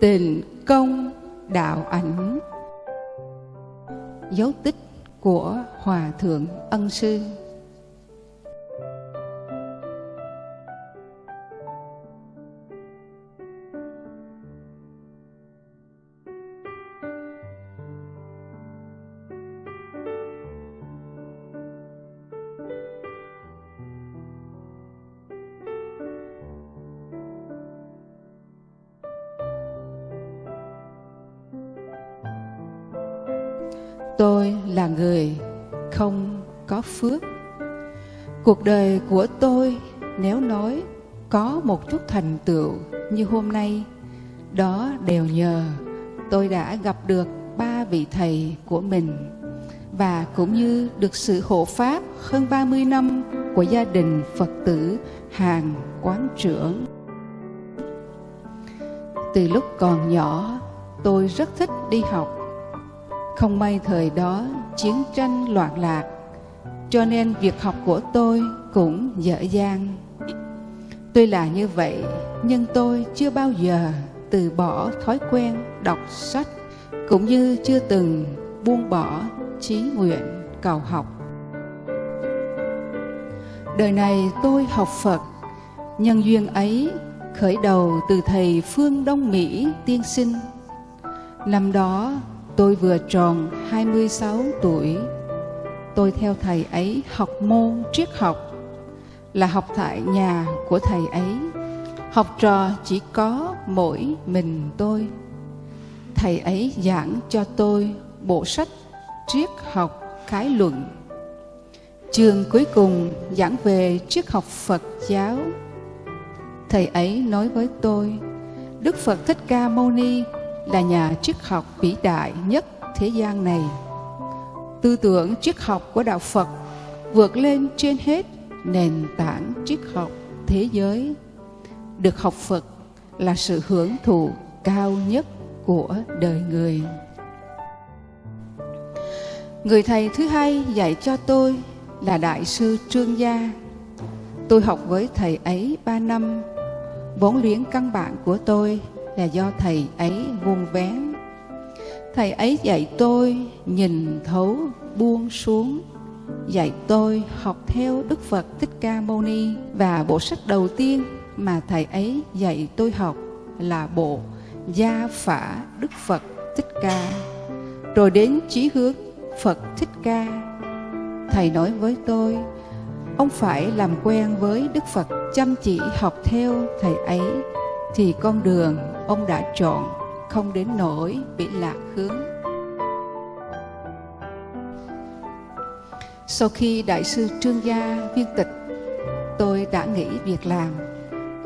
tình công đạo ảnh. Dấu tích của hòa thượng ân sư. Tôi là người không có phước cuộc đời của tôi nếu nói có một chút thành tựu như hôm nay đó đều nhờ tôi đã gặp được ba vị thầy của mình và cũng như được sự hộ pháp hơn 30 năm của gia đình Phật tử hàng quán trưởng. Từ lúc còn nhỏ, tôi rất thích đi học không may thời đó chiến tranh loạn lạc, cho nên việc học của tôi cũng dở dang. Tuy là như vậy, nhưng tôi chưa bao giờ từ bỏ thói quen đọc sách, cũng như chưa từng buông bỏ chí nguyện cầu học. Đời này tôi học Phật, nhân duyên ấy khởi đầu từ thầy Phương Đông Mỹ tiên sinh. Năm đó Tôi vừa tròn 26 tuổi. Tôi theo thầy ấy học môn triết học, là học tại nhà của thầy ấy. Học trò chỉ có mỗi mình tôi. Thầy ấy giảng cho tôi bộ sách triết học khái luận. Trường cuối cùng giảng về triết học Phật giáo. Thầy ấy nói với tôi, Đức Phật Thích Ca Mâu Ni là nhà triết học vĩ đại nhất thế gian này. Tư tưởng triết học của Đạo Phật vượt lên trên hết nền tảng triết học thế giới. Được học Phật là sự hưởng thụ cao nhất của đời người. Người thầy thứ hai dạy cho tôi là Đại sư Trương Gia. Tôi học với thầy ấy ba năm. Vốn luyện căn bản của tôi là do thầy ấy vuông vén. Thầy ấy dạy tôi nhìn thấu buông xuống, dạy tôi học theo Đức Phật Thích Ca Mâu Ni và bộ sách đầu tiên mà thầy ấy dạy tôi học là bộ Gia Phả Đức Phật Thích Ca. Rồi đến chí hướng Phật Thích Ca. Thầy nói với tôi, ông phải làm quen với Đức Phật chăm chỉ học theo thầy ấy thì con đường ông đã chọn không đến nỗi bị lạc hướng. Sau khi Đại sư Trương Gia viên tịch, tôi đã nghỉ việc làm,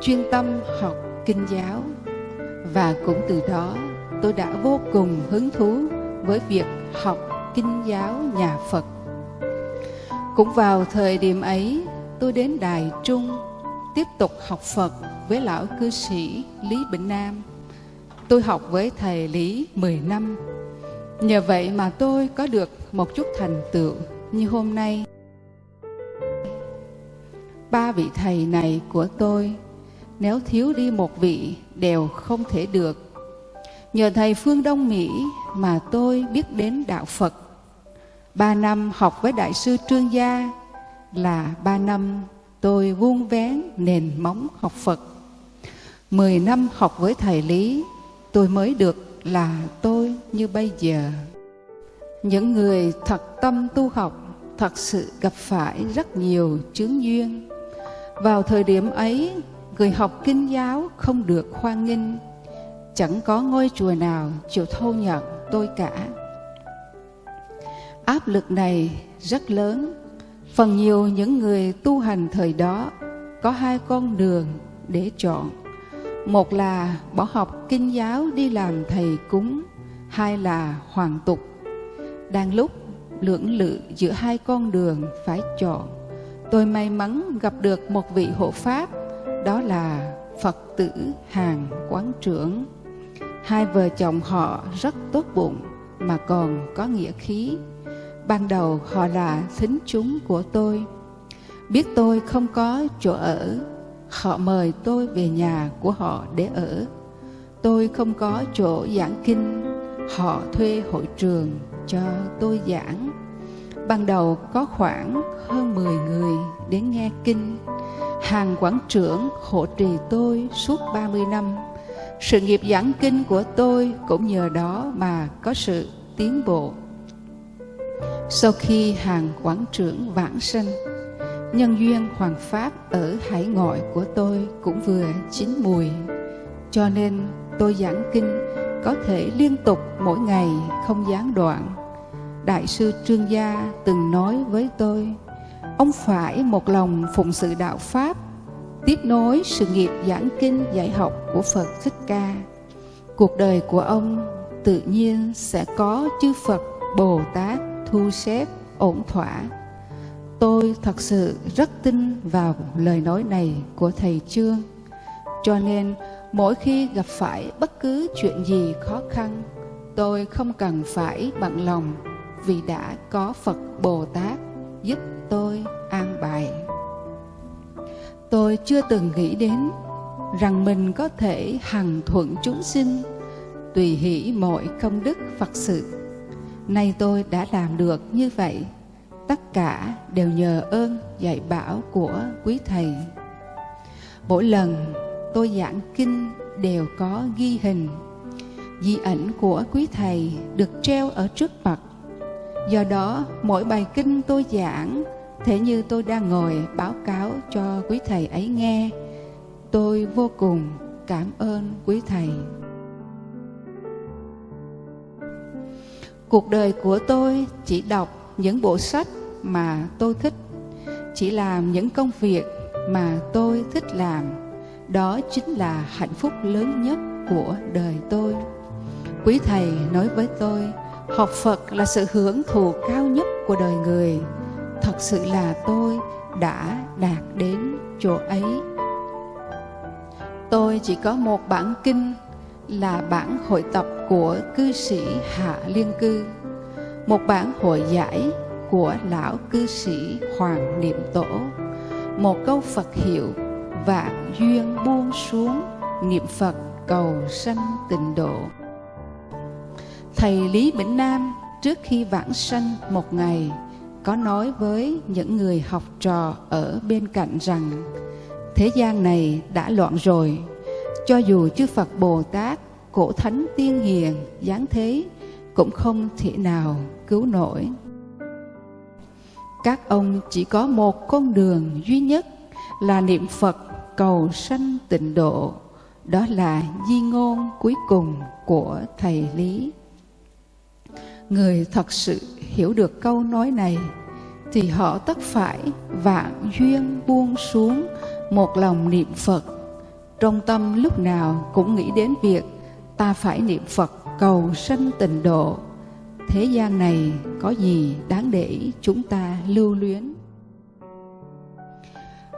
chuyên tâm học kinh giáo và cũng từ đó tôi đã vô cùng hứng thú với việc học kinh giáo nhà Phật. Cũng vào thời điểm ấy, tôi đến Đài Trung tiếp tục học Phật với lão cư sĩ Lý Bình Nam. Tôi học với thầy Lý 10 năm. Nhờ vậy mà tôi có được một chút thành tựu như hôm nay. Ba vị thầy này của tôi, nếu thiếu đi một vị đều không thể được. Nhờ thầy Phương Đông Mỹ mà tôi biết đến Đạo Phật. Ba năm học với Đại sư Trương Gia là ba năm tôi vuông vén nền móng học Phật. Mười năm học với thầy Lý, tôi mới được là tôi như bây giờ. Những người thật tâm tu học thật sự gặp phải rất nhiều chướng duyên. Vào thời điểm ấy, người học kinh giáo không được hoan nghênh, chẳng có ngôi chùa nào chịu thâu nhận tôi cả. Áp lực này rất lớn Phần nhiều những người tu hành thời đó có hai con đường để chọn. Một là bỏ học kinh giáo đi làm thầy cúng, hai là hoàn tục. Đang lúc lưỡng lự giữa hai con đường phải chọn, tôi may mắn gặp được một vị hộ pháp, đó là Phật tử Hàng Quán Trưởng. Hai vợ chồng họ rất tốt bụng mà còn có nghĩa khí Ban đầu họ là thính chúng của tôi. Biết tôi không có chỗ ở, họ mời tôi về nhà của họ để ở. tôi không có chỗ giảng kinh, họ thuê hội trường cho tôi giảng. Ban đầu có khoảng hơn 10 người đến nghe kinh. Hàng quản trưởng hộ trì tôi suốt 30 năm. Sự nghiệp giảng kinh của tôi cũng nhờ đó mà có sự tiến bộ. Sau khi hàng quán trưởng vãng sanh, nhân duyên hoàng pháp ở hải ngoại của tôi cũng vừa chín mùi. Cho nên tôi giảng kinh có thể liên tục mỗi ngày không gián đoạn. Đại sư Trương Gia từng nói với tôi, ông phải một lòng phụng sự đạo Pháp, tiếp nối sự nghiệp giảng kinh dạy học của Phật Thích Ca. Cuộc đời của ông tự nhiên sẽ có chư Phật Bồ Tát thu xếp ổn thỏa. Tôi thật sự rất tin vào lời nói này của Thầy Trương. Cho nên mỗi khi gặp phải bất cứ chuyện gì khó khăn, tôi không cần phải bận lòng vì đã có Phật Bồ Tát giúp tôi an bài. Tôi chưa từng nghĩ đến rằng mình có thể hằng thuận chúng sinh, tùy hỷ mọi công đức Phật sự. Nay tôi đã làm được như vậy, tất cả đều nhờ ơn dạy bảo của quý Thầy. Mỗi lần tôi giảng kinh đều có ghi hình, di ảnh của quý Thầy được treo ở trước mặt. Do đó, mỗi bài kinh tôi giảng thế như tôi đang ngồi báo cáo cho quý thầy ấy nghe tôi vô cùng cảm ơn quý thầy cuộc đời của tôi chỉ đọc những bộ sách mà tôi thích, chỉ làm những công việc mà tôi thích làm. Đó chính là hạnh phúc lớn nhất của đời tôi. Quý thầy nói với tôi, học phật là sự hưởng thụ cao nhất của đời người. Thật sự là tôi đã đạt đến chỗ ấy. Tôi chỉ có một bản kinh là bản hội tập của cư sĩ hạ liên cư, một bản hội giải của lão cư sĩ hoàng niệm tổ, một câu phật hiệu vạn duyên buông xuống, niệm phật cầu sanh tịnh độ. Thầy lý bỉnh nam trước khi vãng sanh một ngày có nói với những người học trò ở bên cạnh rằng, thế gian này đã loạn rồi cho dù chư Phật Bồ Tát, cổ thánh tiên hiền, giáng thế, cũng không thể nào cứu nổi các ông chỉ có một con đường duy nhất là niệm Phật cầu sanh tịnh độ, đó là di ngôn cuối cùng của thầy lý người thật sự hiểu được câu nói này thì họ tất phải vạn duyên buông xuống một lòng niệm Phật. Trong tâm lúc nào cũng nghĩ đến việc ta phải niệm Phật cầu sanh tịnh độ. Thế gian này có gì đáng để chúng ta lưu luyến?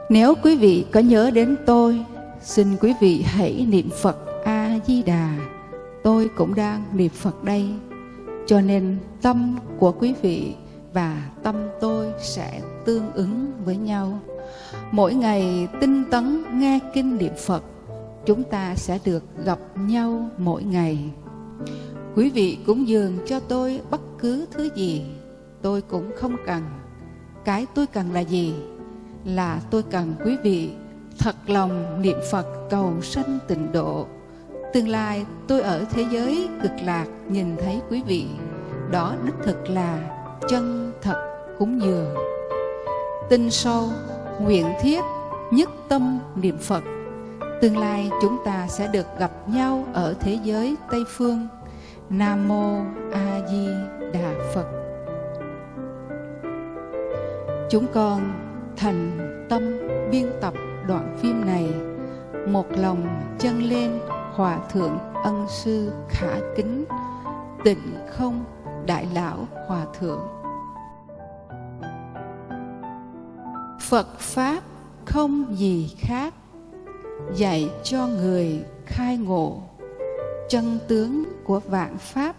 Nếu quý vị có nhớ đến tôi, xin quý vị hãy niệm Phật A-di-đà. Tôi cũng đang niệm Phật đây. Cho nên tâm của quý vị và tâm tôi sẽ tương ứng với nhau. Mỗi ngày tinh tấn nghe kinh niệm Phật, chúng ta sẽ được gặp nhau mỗi ngày. Quý vị cúng dường cho tôi bất cứ thứ gì, tôi cũng không cần. Cái tôi cần là gì? Là tôi cần quý vị thật lòng niệm Phật cầu sanh tịnh độ. Tương lai tôi ở thế giới cực lạc nhìn thấy quý vị, đó đích thực là chân thật cúng dường tin sâu nguyện thiết nhất tâm niệm phật. Tương lai chúng ta sẽ được gặp nhau ở thế giới tây phương. Nam mô a di đà phật. Chúng con thành tâm biên tập đoạn phim này, một lòng chân lên hòa thượng ân sư khả kính, tịnh không đại lão hòa thượng. Phật pháp không gì khác dạy cho người khai ngộ. Chân tướng của vạn pháp,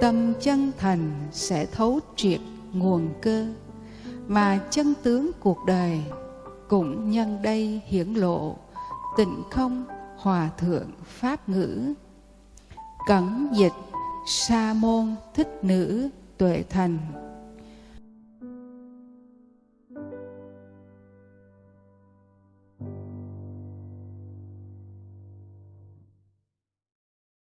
tâm chân thành sẽ thấu triệt nguồn cơ. Mà chân tướng cuộc đời cũng nhân đây hiển lộ, tịnh không Hòa Thượng Pháp Ngữ. Cẩn dịch Sa Môn Thích Nữ Tuệ Thành